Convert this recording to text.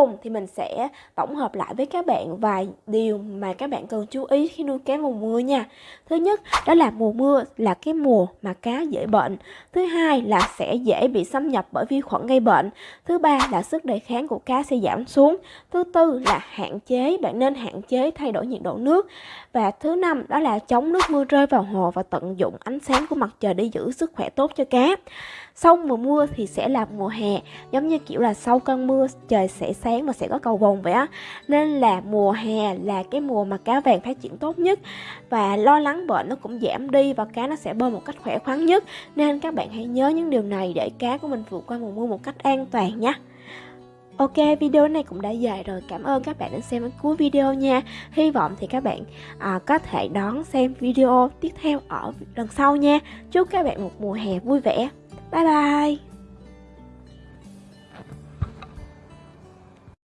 cùng thì mình sẽ tổng hợp lại với các bạn vài điều mà các bạn cần chú ý khi nuôi cá mùa mưa nha. Thứ nhất, đó là mùa mưa là cái mùa mà cá dễ bệnh. Thứ hai là sẽ dễ bị xâm nhập bởi vi khuẩn gây bệnh. Thứ ba là sức đề kháng của cá sẽ giảm xuống. Thứ tư là hạn chế, bạn nên hạn chế thay đổi nhiệt độ nước. Và thứ năm đó là chống nước mưa rơi vào hồ và tận dụng ánh sáng của mặt trời để giữ sức khỏe tốt cho cá. Sau mùa mưa thì sẽ là mùa hè, giống như kiểu là sau cơn mưa trời sẽ sáng và sẽ có cầu vồng vậy á. Nên là mùa hè là cái mùa mà cá vàng phát triển tốt nhất và lo lắng bệnh nó cũng giảm đi và cá nó sẽ bơi một cách khỏe khoắn nhất. Nên các bạn hãy nhớ những điều này để cá của mình vượt qua mùa mưa một cách an toàn nhé. Ok, video này cũng đã dài rồi. Cảm ơn các bạn đã xem đến cuối video nha. Hy vọng thì các bạn à, có thể đón xem video tiếp theo ở lần sau nha. Chúc các bạn một mùa hè vui vẻ. Bye bye!